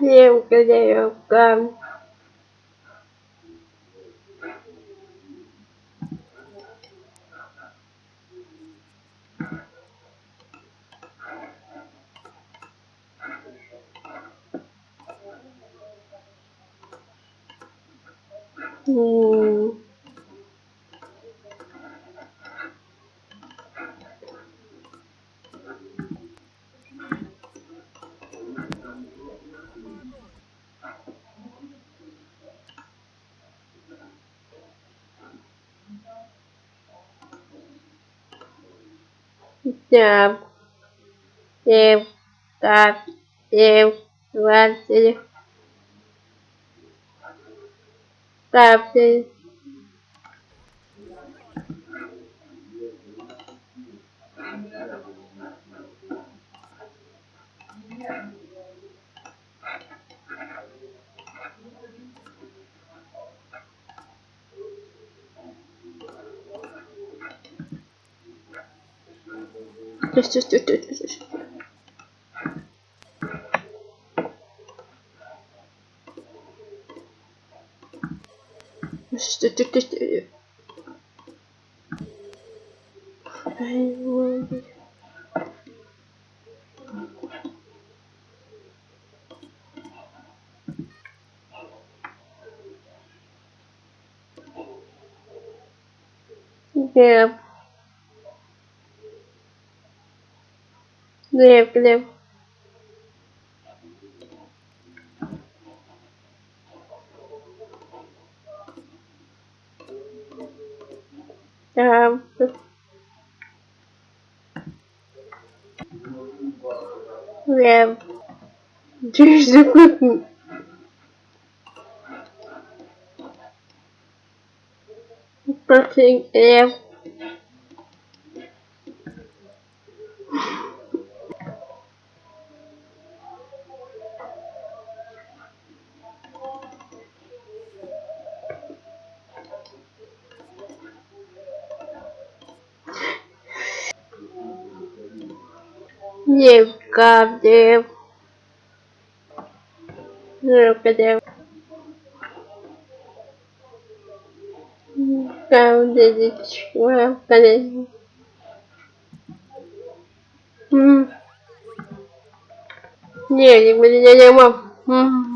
nhiều cái điều cần Hmm. Семь, семь, так, семь, двадцать. Ставьте. Just, just, just, just, just. just. Just, just, just, just. I will. Yeah. Глеб, Глеб. Там. Глеб. Через секунду. Против Глеб. Девочка, колени. М. Не, не, не, не, не. М.